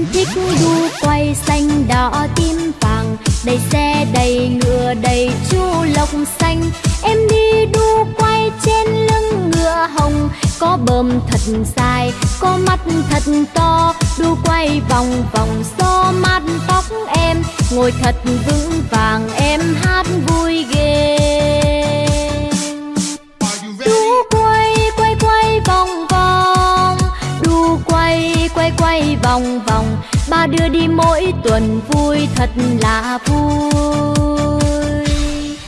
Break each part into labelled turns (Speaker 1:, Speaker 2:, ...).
Speaker 1: Em thích đu quay xanh đỏ tím vàng. Đầy xe đầy ngựa đầy chu lộc xanh. Em đi đu quay trên lưng ngựa hồng. Có bờm thật dài, có mắt thật to. Đu quay vòng vòng xô mát tóc em. Ngồi thật vững vàng em hát vui đưa đi mỗi tuần vui thật là vui.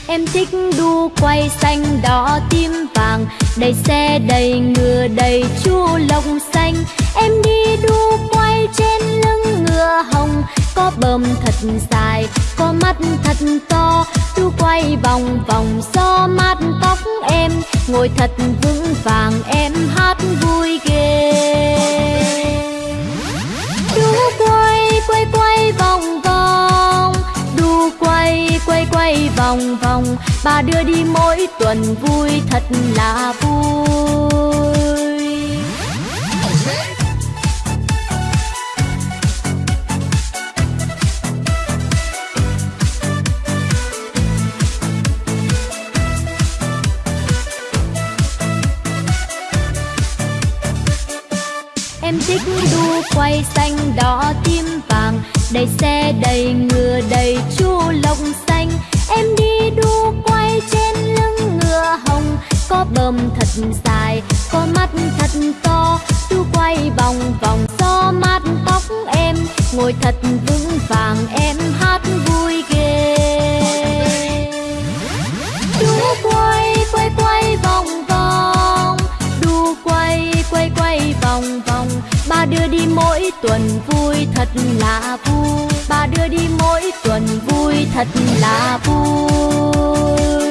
Speaker 1: Em thích đu quay xanh đỏ tím vàng Đầy xe đầy ngựa đầy chu lông xanh. Em đi đu quay trên lưng ngựa hồng Có bờm thật dài, có mắt thật to. Đu quay vòng vòng gió mát tóc em Ngồi thật vững vàng em. Quay vòng vòng. Bà đưa đi mỗi tuần vui, thật là vui. Em thích đu quay xanh đỏ tim vàng. Đầy xe đầy ngựa, đầy chu lông xanh Có bơm thật dài, có mắt thật to. Đu quay vòng vòng gió mát tóc em Ngồi thật vững vàng em hát vui ghê. Đu quay quay quay vòng vòng Đu quay quay quay vòng vòng. Ba đưa đi mỗi tuần vui thật là vui. Ba đưa đi mỗi tuần vui thật là vui.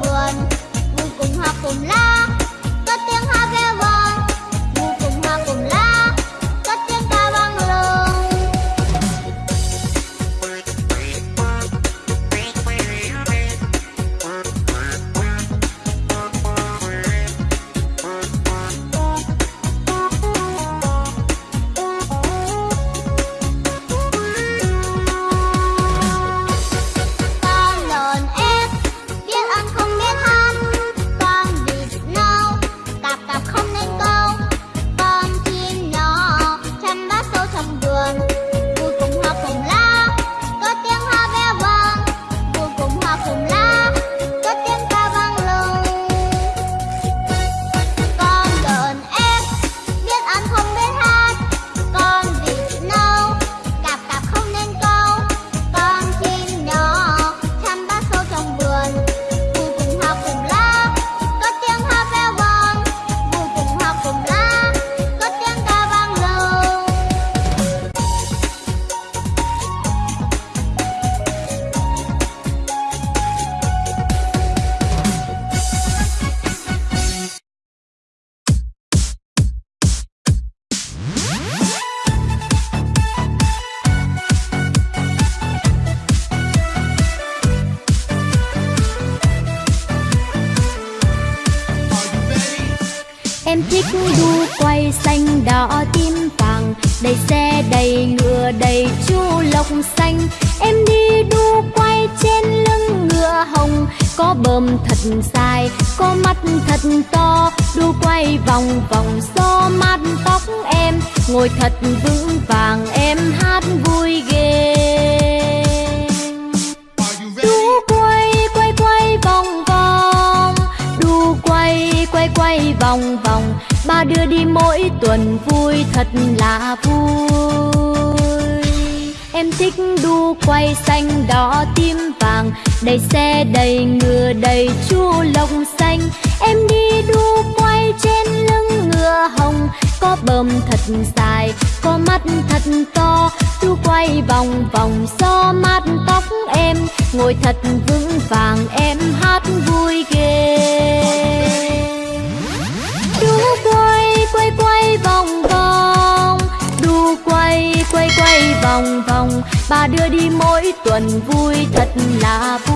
Speaker 2: buồn. Vui cùng học cùng la có tiếng hát
Speaker 1: về thích đu quay xanh đỏ tim vàng. Đầy xe đầy ngựa đầy chu lộc xanh. Em đi đu quay trên lưng ngựa hồng. Có bờm thật dài, có mắt thật to. Đu quay vòng vòng gió mát tóc em. Ngồi thật vững vàng em hát vui ghê. Quay quay quay vòng vòng. Ba đưa đi mỗi tuần vui thật là vui. Em thích đu quay xanh đỏ tím vàng. Đầy xe đầy ngựa đầy chu lông xanh. Em đi đu quay trên lưng ngựa hồng. Có bờm thật dài, có mắt thật to. Đu quay vòng vòng gió mát tóc em. Ngồi thật vững vàng em hát vui vòng vòng. Bà đưa đi mỗi tuần vui thật là vui.